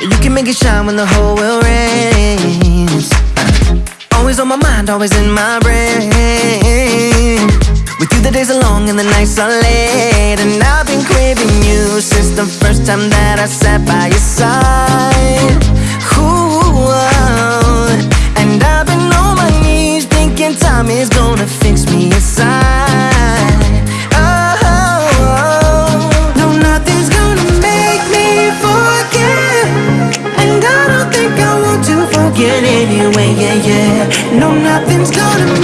You can make it shine when the whole world rains Always on my mind, always in my brain. With you the days are long and the nights are late. And I've been craving you since the first time that I sat by your side. Ooh. And I've been on my knees thinking time is gonna fix me inside. get anyway, yeah, yeah No, nothing's gonna